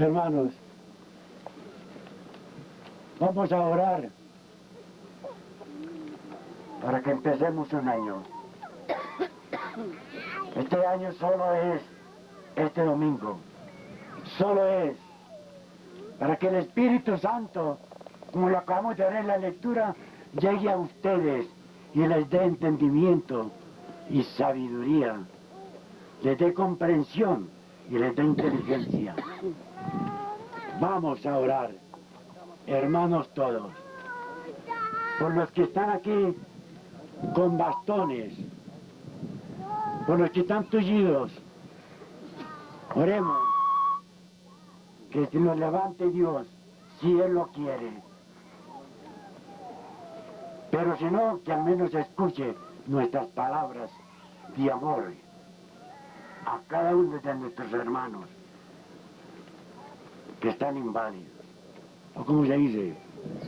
Hermanos, vamos a orar para que empecemos un año. Este año solo es este domingo. Solo es para que el Espíritu Santo, como lo acabamos de ver en la lectura, llegue a ustedes y les dé entendimiento y sabiduría, les dé comprensión y les dé inteligencia. Vamos a orar, hermanos todos, por los que están aquí con bastones, por los que están tullidos. Oremos que se nos levante Dios si Él lo quiere. Pero si no, que al menos escuche nuestras palabras de amor a cada uno de nuestros hermanos que están inválidos. ¿O cómo se dice?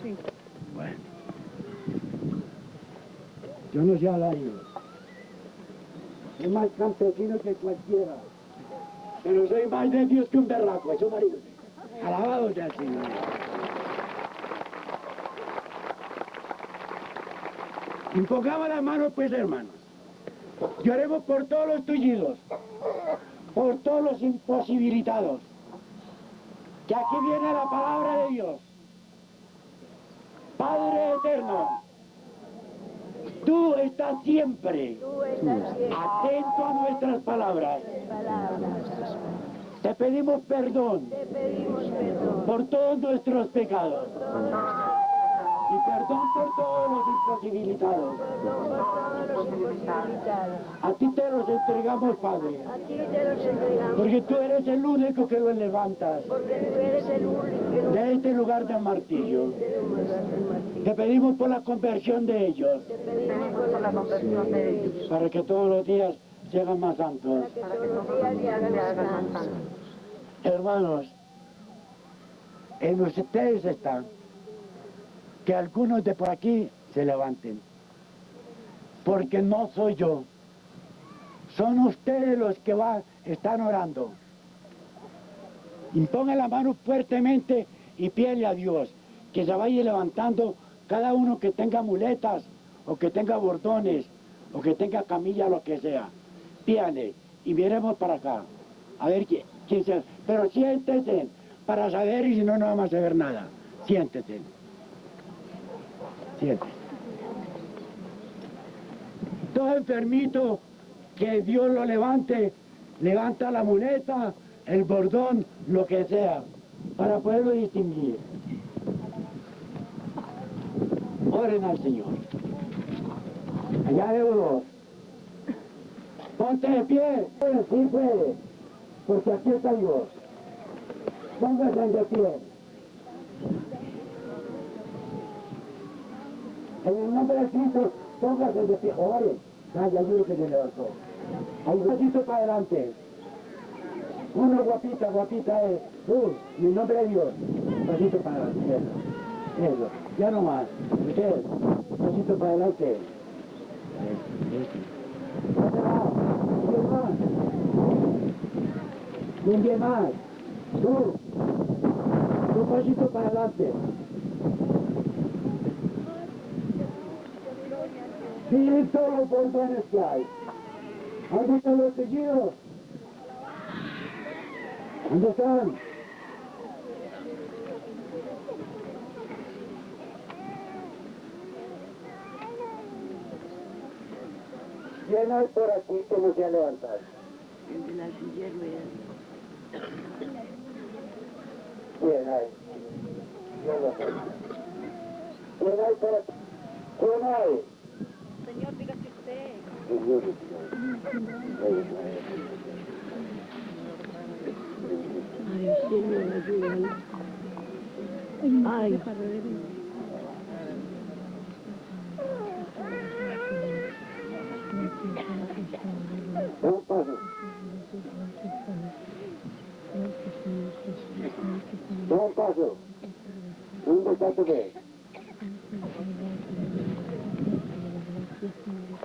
Sí. Bueno. Yo no sé hablar yo. Soy más campesino que cualquiera. Pero soy más de Dios que un berraco, eso marido. Alabado sea el Señor. Impongamos las manos pues hermanos. Lloremos por todos los tullidos, por todos los imposibilitados. Que aquí viene la palabra de Dios. Padre eterno, tú estás siempre atento a nuestras palabras. Te pedimos perdón. por todos nuestros pecados y perdón por todos los imposibilitados. A ti te los entregamos, Padre, A ti te los entregamos. porque tú eres el único que los levantas Porque tú eres el único que nos de este lugar de martirio. Te pedimos por la conversión de ellos, Te pedimos por la conversión de ellos. para que todos los días se hagan más santos. Que todos los días le hagan más santos. Hermanos, en ustedes está que algunos de por aquí se levanten. Porque no soy yo. Son ustedes los que están orando. Impongan la mano fuertemente y pídele a Dios que se vaya levantando cada uno que tenga muletas o que tenga bordones o que tenga camilla, lo que sea. Pídale y miremos para acá. A ver quién, quién se... Pero siéntese para saber y si no, no vamos a saber nada. Siéntese. Siéntese. Todo enfermito, que Dios lo levante, levanta la muleta, el bordón, lo que sea, para poderlo distinguir. Oren al Señor. Allá veo dos. Ponte de pie. Sí puede. Porque aquí está Dios. Póngase de pie. En el nombre de Cristo, póngase de pie. Ore. Ah, ya yo que. Ahí un pasito para adelante. Uno guapita, guapita es. Uh, en el nombre de Dios. Un pasito para adelante. Eso. Ya no más. Un pasito para adelante. ¿Dónde va? ¿Quién más? ¿Quién más? Tú. Un pasito para adelante. Miren todos los bordones que hay. ¿Dónde están los tejidos? ¿Dónde están? ¿Quién hay por aquí que no se ha levantado? El de la silla. ¿Quién hay? Yo lo sé. ¿Quién hay por aquí? ¿Quién hay? Señor, dígase usted. Ay. Ay. Un paso. Un paso. ¿Dónde está tu fe?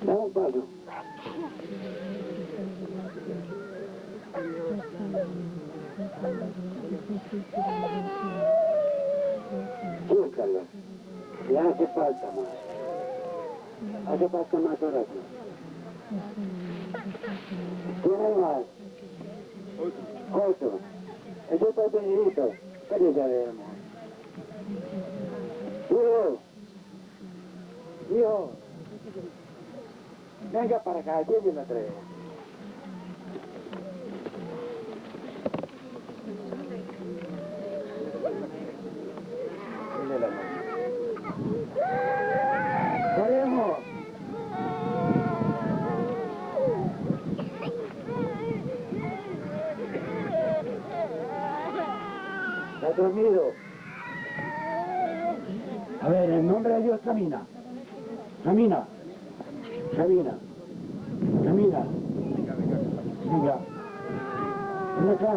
Da un paso. Búscalo. Le hace falta más. Hace falta más oración. ¿Tiene más? Otro. Eso está pequeñito. ¿Qué le sabemos? Hijo. Hijo. Venga para acá, yo me traigo. Dile la mano. ¡Queremos! ¿Está dormido? A ver, en nombre de Dios camina. Camina. Camina. Camina. Venga. Ven acá.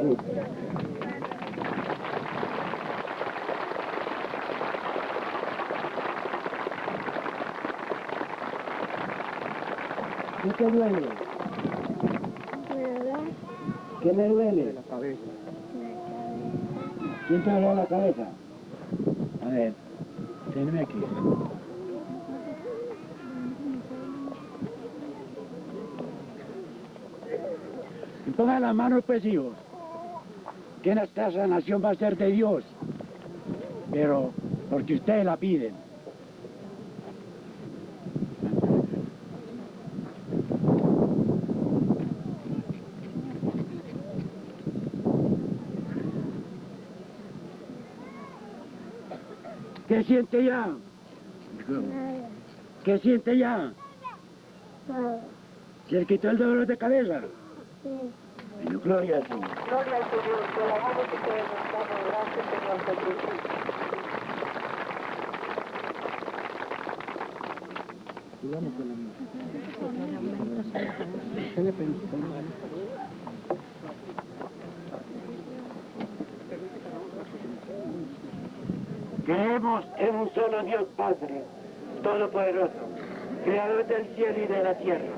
Sí. ¿Qué te duele? ¿Qué le duele? La cabeza. ¿Quién te duele la cabeza? A ver, tenme aquí. Y pongan las manos pues hijos, que esta sanación va a ser de Dios, pero porque ustedes la piden. ¿Qué siente ya? ¿Qué siente ya? ¿Se le quitó el dolor de cabeza? Bueno, gloria al Señor. Gloria al Señor, te alabamos y te exaltamos. Gracias, Señor Jesús. Creemos en un solo Dios Padre, Todopoderoso, Creador del cielo y de la tierra,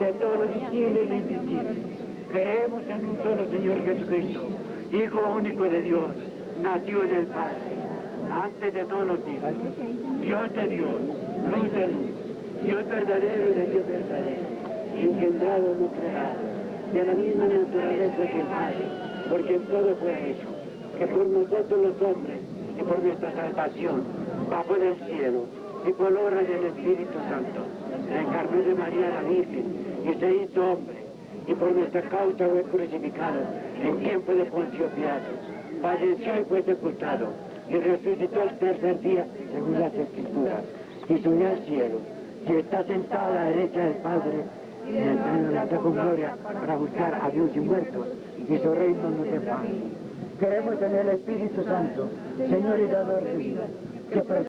de todo lo visible y lo invisible. Creemos en un solo Señor Jesucristo, Hijo único de Dios, nació en el Padre, antes de todos los días. Dios de Dios, luz de luz, Dios verdadero y de Dios verdadero, engendrado, no creado, de la misma naturaleza que el Padre, porque en todo fue hecho, que por nosotros los hombres por nuestra salvación, bajo del cielo y por obra del Espíritu Santo, se encarnó de María la Virgen y se hizo hombre, y por nuestra causa fue crucificado en tiempo de Poncio Pilato, y fue sepultado, y resucitó el tercer día según las Escrituras, y subió al cielo, y está sentado a la derecha del Padre, y en el trono de la con gloria para buscar a Dios y muertos, y su reino no se paz. Queremos tener el Espíritu Santo, Señor y dador de vida, que